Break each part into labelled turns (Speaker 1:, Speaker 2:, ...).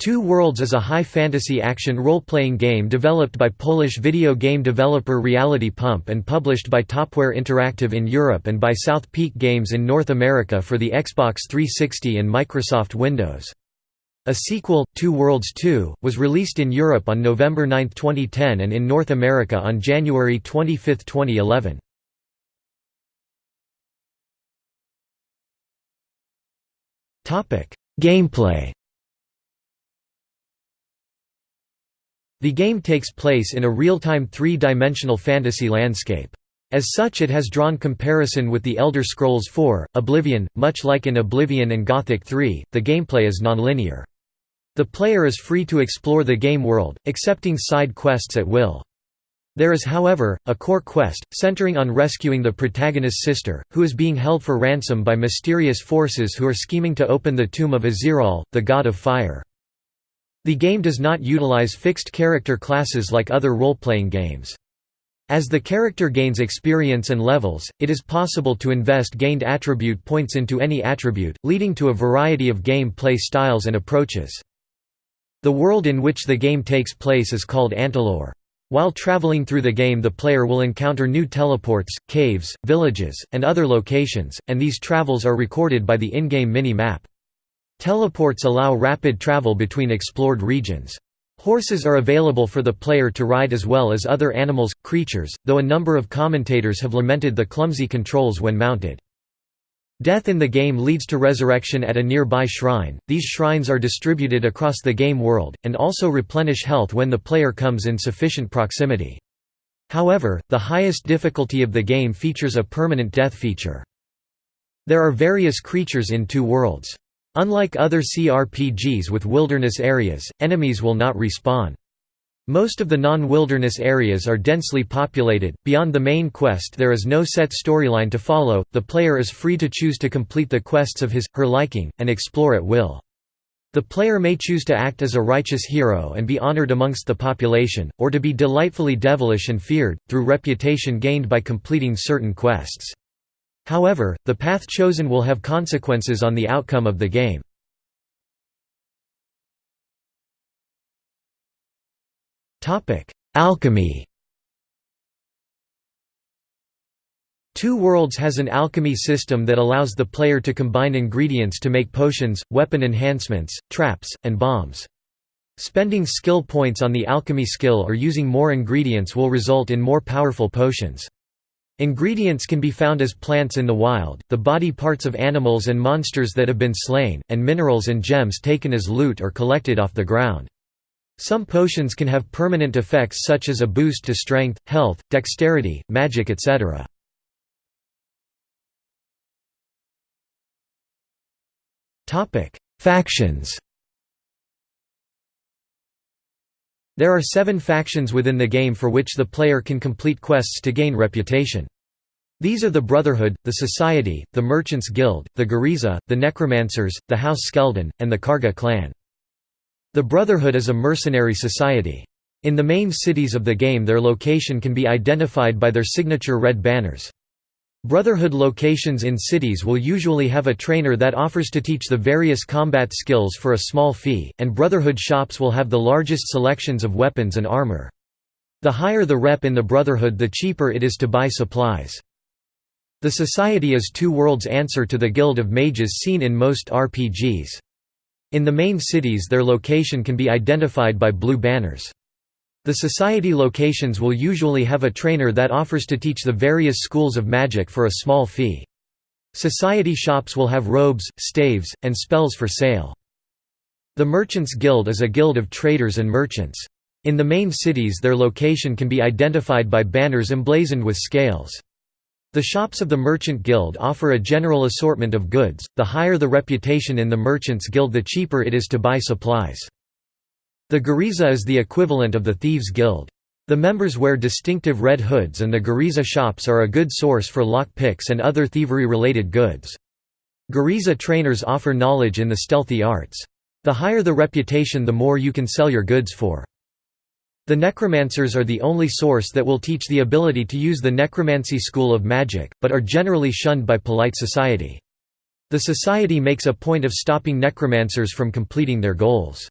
Speaker 1: Two Worlds is a high fantasy action role-playing game developed by Polish video game developer Reality Pump and published by Topware Interactive in Europe and by South Peak Games in North America for the Xbox 360 and Microsoft Windows. A sequel, Two Worlds 2, was released in Europe on November 9, 2010 and in North America on January 25, 2011. Gameplay The game takes place in a real-time three-dimensional fantasy landscape. As such it has drawn comparison with The Elder Scrolls IV, Oblivion, much like in Oblivion and Gothic 3, the gameplay is nonlinear. The player is free to explore the game world, accepting side quests at will. There is however, a core quest, centering on rescuing the protagonist's sister, who is being held for ransom by mysterious forces who are scheming to open the tomb of Aziraal, the god of fire. The game does not utilize fixed character classes like other role-playing games. As the character gains experience and levels, it is possible to invest gained attribute points into any attribute, leading to a variety of game play styles and approaches. The world in which the game takes place is called Antaloor. While traveling through the game the player will encounter new teleports, caves, villages, and other locations, and these travels are recorded by the in-game mini-map. Teleports allow rapid travel between explored regions. Horses are available for the player to ride as well as other animals, creatures, though a number of commentators have lamented the clumsy controls when mounted. Death in the game leads to resurrection at a nearby shrine. These shrines are distributed across the game world, and also replenish health when the player comes in sufficient proximity. However, the highest difficulty of the game features a permanent death feature. There are various creatures in two worlds. Unlike other CRPGs with wilderness areas, enemies will not respawn. Most of the non-wilderness areas are densely populated. Beyond the main quest, there is no set storyline to follow. The player is free to choose to complete the quests of his her liking and explore at will. The player may choose to act as a righteous hero and be honored amongst the population, or to be delightfully devilish and feared, through reputation gained by completing certain quests. However, the path chosen will have consequences on the outcome of the game. Alchemy Two Worlds has an alchemy system that allows the player to combine ingredients to make potions, weapon enhancements, traps, and bombs. Spending skill points on the alchemy skill or using more ingredients will result in more powerful potions. Ingredients can be found as plants in the wild, the body parts of animals and monsters that have been slain, and minerals and gems taken as loot or collected off the ground. Some potions can have permanent effects such as a boost to strength, health, dexterity, magic etc. Factions There are seven factions within the game for which the player can complete quests to gain reputation. These are the Brotherhood, the Society, the Merchants Guild, the Gariza, the Necromancers, the House Skeldon, and the Karga clan. The Brotherhood is a mercenary society. In the main cities of the game their location can be identified by their signature red banners. Brotherhood locations in cities will usually have a trainer that offers to teach the various combat skills for a small fee, and Brotherhood shops will have the largest selections of weapons and armor. The higher the rep in the Brotherhood the cheaper it is to buy supplies. The Society is Two Worlds' answer to the Guild of Mages seen in most RPGs. In the main cities their location can be identified by blue banners. The society locations will usually have a trainer that offers to teach the various schools of magic for a small fee. Society shops will have robes, staves, and spells for sale. The Merchants Guild is a guild of traders and merchants. In the main cities their location can be identified by banners emblazoned with scales. The shops of the Merchant Guild offer a general assortment of goods, the higher the reputation in the Merchants Guild the cheaper it is to buy supplies. The Gariza is the equivalent of the Thieves' Guild. The members wear distinctive red hoods and the Gariza shops are a good source for lock picks and other thievery-related goods. Gariza trainers offer knowledge in the stealthy arts. The higher the reputation the more you can sell your goods for. The necromancers are the only source that will teach the ability to use the necromancy school of magic, but are generally shunned by polite society. The society makes a point of stopping necromancers from completing their goals.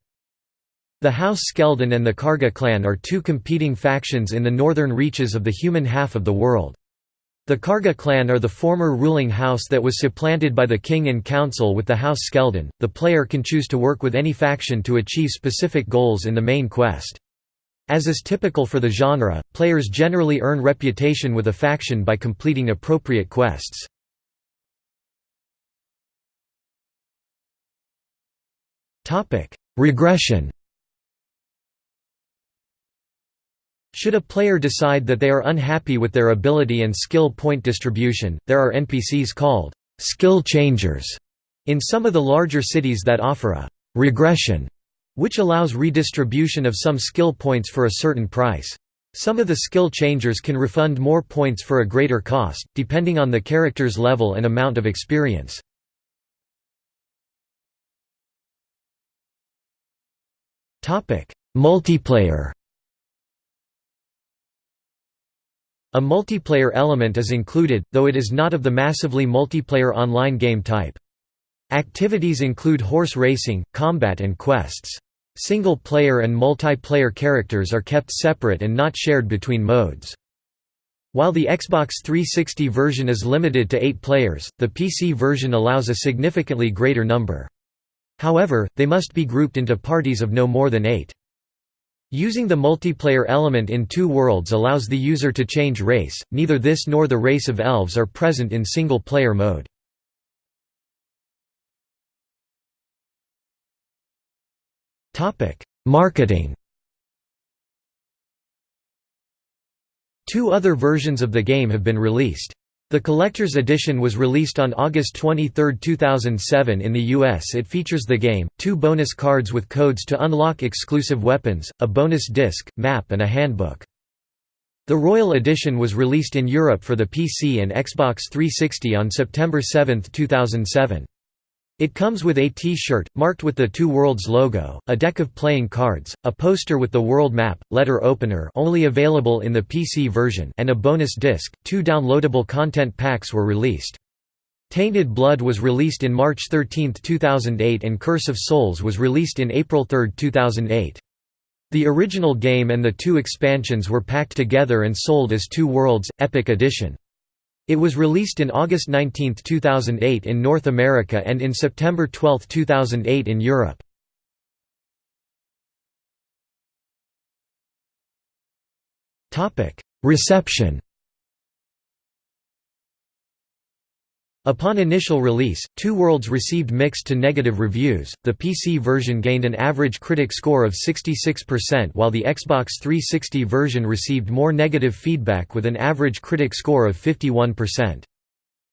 Speaker 1: The House Skeldon and the Karga clan are two competing factions in the northern reaches of the human half of the world. The Karga clan are the former ruling house that was supplanted by the king and council with the House Skeldon. The player can choose to work with any faction to achieve specific goals in the main quest. As is typical for the genre, players generally earn reputation with a faction by completing appropriate quests. Regression Should a player decide that they are unhappy with their ability and skill point distribution, there are NPCs called skill changers in some of the larger cities that offer a regression, which allows redistribution of some skill points for a certain price. Some of the skill changers can refund more points for a greater cost, depending on the character's level and amount of experience. Multiplayer A multiplayer element is included, though it is not of the massively multiplayer online game type. Activities include horse racing, combat and quests. Single-player and multiplayer characters are kept separate and not shared between modes. While the Xbox 360 version is limited to 8 players, the PC version allows a significantly greater number. However, they must be grouped into parties of no more than 8. Using the multiplayer element in two worlds allows the user to change race, neither this nor the race of elves are present in single-player mode. Marketing Two other versions of the game have been released. The collector's edition was released on August 23, 2007 in the US it features the game, two bonus cards with codes to unlock exclusive weapons, a bonus disc, map and a handbook. The Royal Edition was released in Europe for the PC and Xbox 360 on September 7, 2007. It comes with a T-shirt, marked with the Two Worlds logo, a deck of playing cards, a poster with the world map, letter opener only available in the PC version and a bonus disc. Two downloadable content packs were released. Tainted Blood was released in March 13, 2008 and Curse of Souls was released in April 3, 2008. The original game and the two expansions were packed together and sold as Two Worlds, Epic Edition. It was released in August 19, 2008 in North America and in September 12, 2008 in Europe. Reception Upon initial release, Two Worlds received mixed to negative reviews. The PC version gained an average critic score of 66% while the Xbox 360 version received more negative feedback with an average critic score of 51%.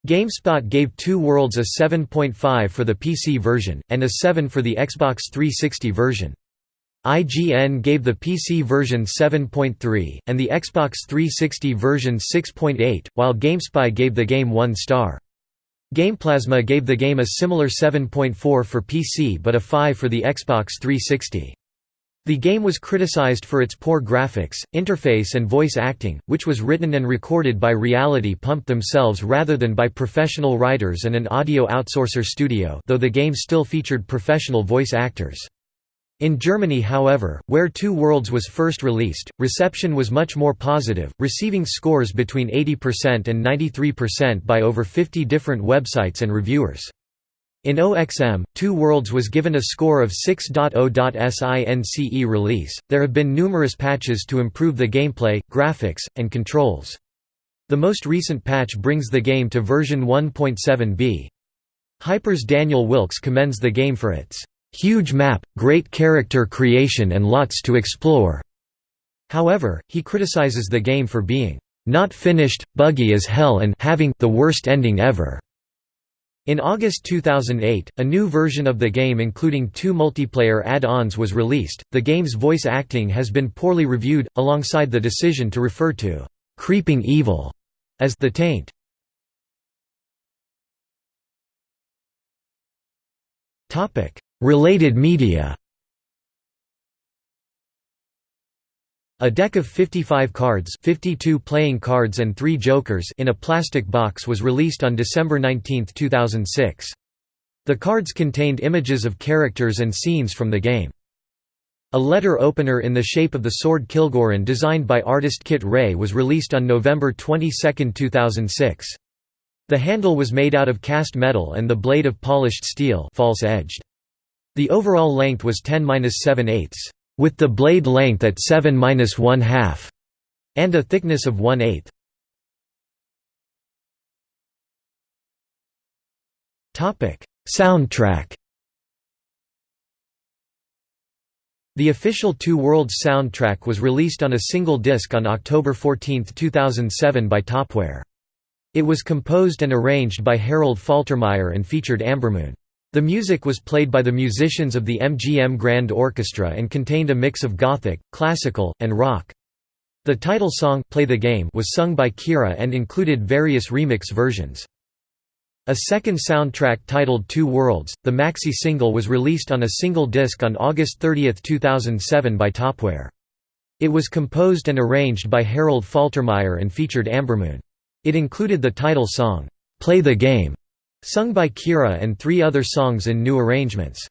Speaker 1: GameSpot gave Two Worlds a 7.5 for the PC version, and a 7 for the Xbox 360 version. IGN gave the PC version 7.3, and the Xbox 360 version 6.8, while GameSpy gave the game 1 star. GamePlasma gave the game a similar 7.4 for PC but a 5 for the Xbox 360. The game was criticized for its poor graphics, interface and voice acting, which was written and recorded by Reality Pump themselves rather than by professional writers and an audio outsourcer studio though the game still featured professional voice actors. In Germany however, where Two Worlds was first released, reception was much more positive, receiving scores between 80% and 93% by over 50 different websites and reviewers. In OXM, Two Worlds was given a score of 6.0.SINCE release. There have been numerous patches to improve the gameplay, graphics, and controls. The most recent patch brings the game to version 1.7b. Hyper's Daniel Wilkes commends the game for its huge map, great character creation and lots to explore." However, he criticizes the game for being not finished, buggy as hell and having the worst ending ever. In August 2008, a new version of the game including two multiplayer add-ons was released. The game's voice acting has been poorly reviewed, alongside the decision to refer to creeping evil as the taint. Topic: Related media A deck of 55 cards 52 playing cards and 3 jokers in a plastic box was released on December 19, 2006. The cards contained images of characters and scenes from the game. A letter opener in the shape of the sword Kilgorun designed by artist Kit Rae was released on November 22, 2006. The handle was made out of cast metal and the blade of polished steel false-edged. The overall length was 10-7 eighths, with the blade length at 7-1 half, and a thickness of 1 8 Soundtrack The official Two Worlds soundtrack was released on a single disc on October 14, 2007 by Topware. It was composed and arranged by Harold Faltermeyer and featured Ambermoon. The music was played by the musicians of the MGM Grand Orchestra and contained a mix of gothic, classical, and rock. The title song Play the Game was sung by Kira and included various remix versions. A second soundtrack titled Two Worlds, the maxi single was released on a single disc on August 30, 2007 by Topware. It was composed and arranged by Harold Faltermeyer and featured Ambermoon. It included the title song, "'Play the Game' sung by Kira and three other songs in new arrangements.